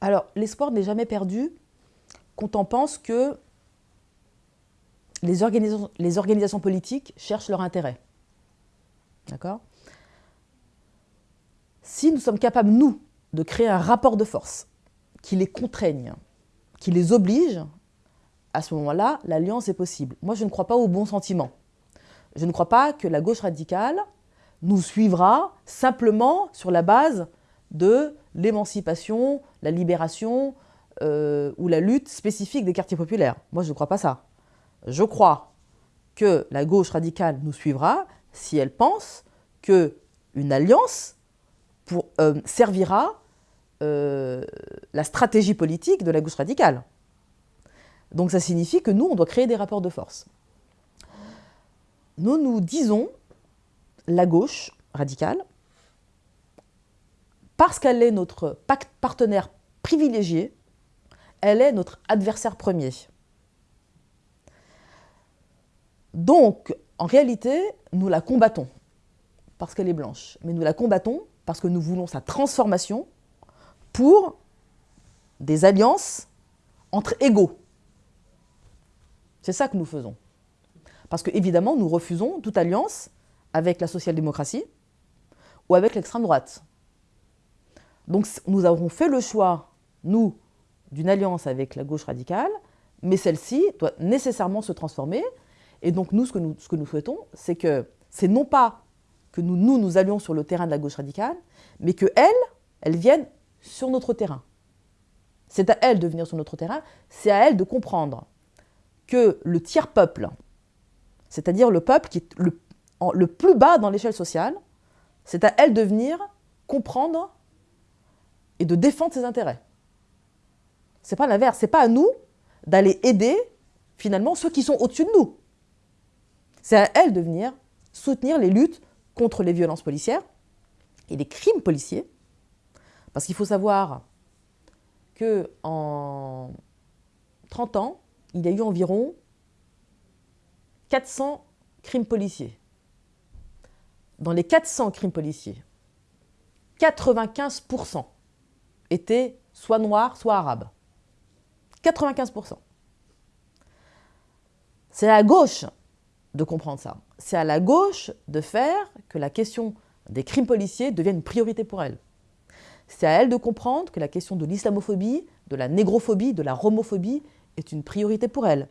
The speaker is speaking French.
Alors, l'espoir n'est jamais perdu quand on pense que les organisations, politiques cherchent leur intérêt. D'accord? Si nous sommes capables, nous, de créer un rapport de force qui les contraigne, qui les oblige, à ce moment-là, l'alliance est possible. Moi, je ne crois pas au bon sentiment. Je ne crois pas que la gauche radicale nous suivra simplement sur la base de l'émancipation, la libération euh, ou la lutte spécifique des quartiers populaires. Moi, je ne crois pas ça. Je crois que la gauche radicale nous suivra si elle pense qu'une alliance euh, servira euh, la stratégie politique de la gauche radicale. Donc ça signifie que nous, on doit créer des rapports de force. Nous nous disons, la gauche radicale, parce qu'elle est notre partenaire privilégié, elle est notre adversaire premier. Donc, en réalité, nous la combattons parce qu'elle est blanche, mais nous la combattons parce que nous voulons sa transformation pour des alliances entre égaux. C'est ça que nous faisons. Parce que, évidemment, nous refusons toute alliance avec la social-démocratie ou avec l'extrême droite. Donc, nous avons fait le choix, nous, d'une alliance avec la gauche radicale, mais celle-ci doit nécessairement se transformer. Et donc, nous, ce que nous, que souhaitons, c'est que c'est non pas que nous, nous, allions sur le terrain de la gauche radicale, mais qu'elles, elles viennent sur notre terrain. C'est à elles de venir sur notre terrain, c'est à elles de comprendre que le tiers-peuple, c'est-à-dire le peuple qui est le, le plus bas dans l'échelle sociale, c'est à elle de venir comprendre et de défendre ses intérêts. C'est pas l'inverse, c'est pas à nous d'aller aider finalement ceux qui sont au-dessus de nous. C'est à elle de venir soutenir les luttes contre les violences policières et les crimes policiers. Parce qu'il faut savoir que en 30 ans, il y a eu environ 400 crimes policiers. Dans les 400 crimes policiers, 95% étaient soit noirs, soit arabes. 95%. C'est à la gauche de comprendre ça. C'est à la gauche de faire que la question des crimes policiers devienne une priorité pour elle. C'est à elle de comprendre que la question de l'islamophobie, de la négrophobie, de la romophobie est une priorité pour elle.